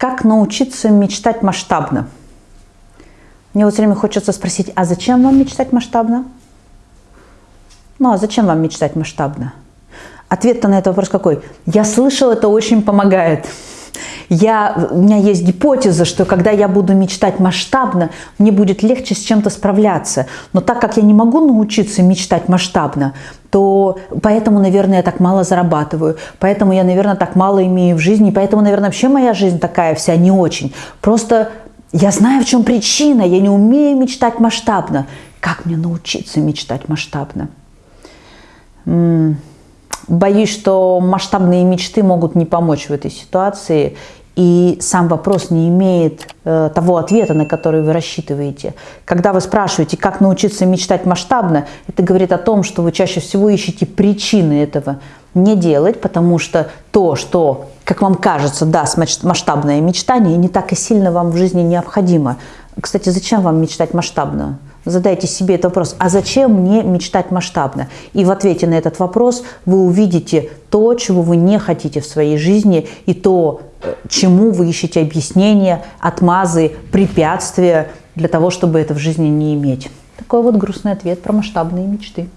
Как научиться мечтать масштабно? Мне вот все время хочется спросить, а зачем вам мечтать масштабно? Ну, а зачем вам мечтать масштабно? Ответ-то на этот вопрос какой? Я слышал, это очень помогает. Я, у меня есть гипотеза, что когда я буду мечтать масштабно, мне будет легче с чем-то справляться. Но так как я не могу научиться мечтать масштабно, то поэтому, наверное, я так мало зарабатываю, поэтому я, наверное, так мало имею в жизни, поэтому, наверное, вообще моя жизнь такая вся не очень. Просто я знаю, в чем причина, я не умею мечтать масштабно. Как мне научиться мечтать масштабно? Боюсь, что масштабные мечты могут не помочь в этой ситуации, и сам вопрос не имеет э, того ответа, на который вы рассчитываете. Когда вы спрашиваете, как научиться мечтать масштабно, это говорит о том, что вы чаще всего ищете причины этого не делать, потому что то, что, как вам кажется, даст масштабное мечтание, не так и сильно вам в жизни необходимо. Кстати, зачем вам мечтать масштабно? Задайте себе этот вопрос, а зачем мне мечтать масштабно? И в ответе на этот вопрос вы увидите то, чего вы не хотите в своей жизни, и то, э, чему вы ищете объяснения, отмазы, препятствия для того, чтобы это в жизни не иметь. Такой вот грустный ответ про масштабные мечты.